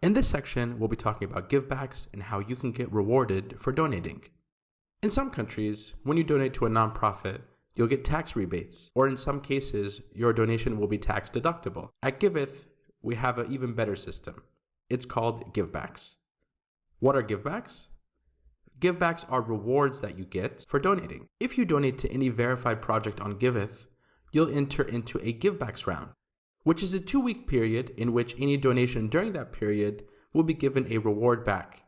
In this section, we'll be talking about givebacks and how you can get rewarded for donating. In some countries, when you donate to a nonprofit, you'll get tax rebates, or in some cases, your donation will be tax deductible. At Giveth, we have an even better system. It's called givebacks. What are givebacks? Givebacks are rewards that you get for donating. If you donate to any verified project on Giveth, you'll enter into a givebacks round, which is a two week period in which any donation during that period will be given a reward back,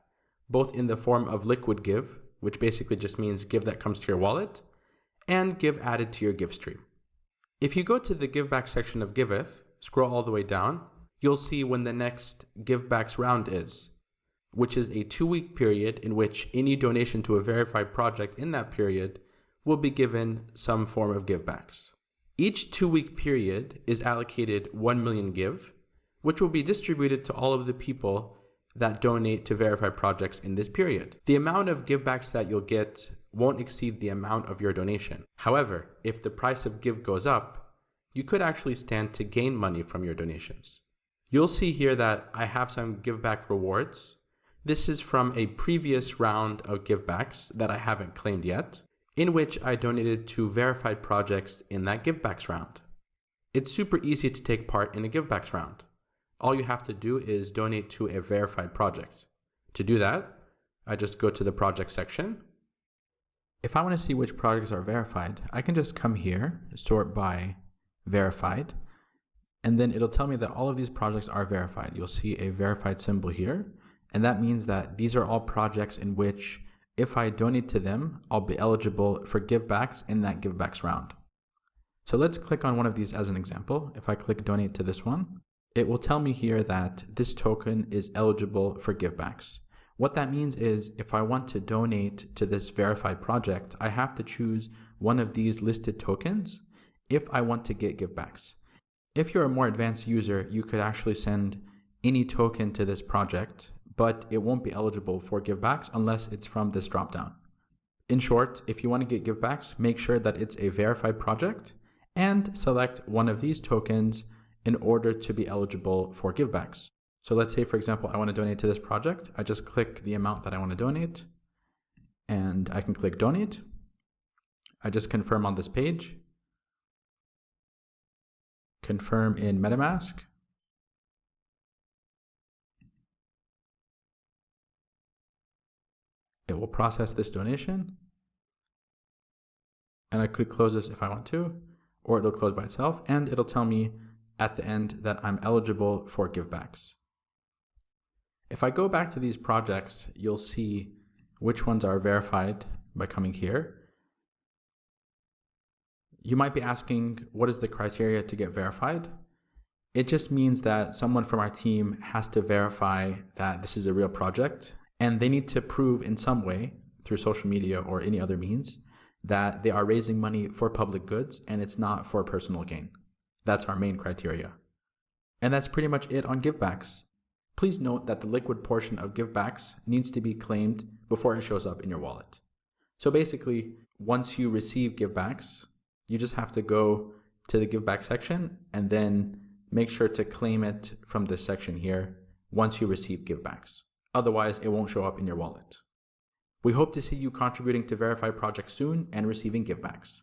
both in the form of liquid give, which basically just means give that comes to your wallet, and give added to your give stream. If you go to the giveback section of Giveth, scroll all the way down, you'll see when the next givebacks round is, which is a two week period in which any donation to a verified project in that period will be given some form of givebacks. Each two week period is allocated 1 million give, which will be distributed to all of the people that donate to verified projects in this period. The amount of givebacks that you'll get won't exceed the amount of your donation. However, if the price of give goes up, you could actually stand to gain money from your donations. You'll see here that I have some giveback rewards. This is from a previous round of givebacks that I haven't claimed yet, in which I donated to verified projects in that givebacks round. It's super easy to take part in a givebacks round. All you have to do is donate to a verified project. To do that, I just go to the project section if I want to see which projects are verified, I can just come here, sort by verified, and then it'll tell me that all of these projects are verified. You'll see a verified symbol here, and that means that these are all projects in which if I donate to them, I'll be eligible for givebacks in that givebacks round. So let's click on one of these as an example. If I click donate to this one, it will tell me here that this token is eligible for givebacks. What that means is if I want to donate to this verified project, I have to choose one of these listed tokens if I want to get givebacks. If you're a more advanced user, you could actually send any token to this project, but it won't be eligible for givebacks unless it's from this dropdown. In short, if you want to get givebacks, make sure that it's a verified project and select one of these tokens in order to be eligible for givebacks. So let's say, for example, I want to donate to this project. I just click the amount that I want to donate and I can click donate. I just confirm on this page. Confirm in MetaMask. It will process this donation. And I could close this if I want to, or it'll close by itself, and it'll tell me at the end that I'm eligible for givebacks. If I go back to these projects, you'll see which ones are verified by coming here. You might be asking, what is the criteria to get verified? It just means that someone from our team has to verify that this is a real project, and they need to prove in some way, through social media or any other means, that they are raising money for public goods and it's not for personal gain. That's our main criteria. And that's pretty much it on givebacks. Please note that the liquid portion of givebacks needs to be claimed before it shows up in your wallet. So basically, once you receive givebacks, you just have to go to the giveback section and then make sure to claim it from this section here once you receive givebacks. Otherwise, it won't show up in your wallet. We hope to see you contributing to Verified Project soon and receiving givebacks.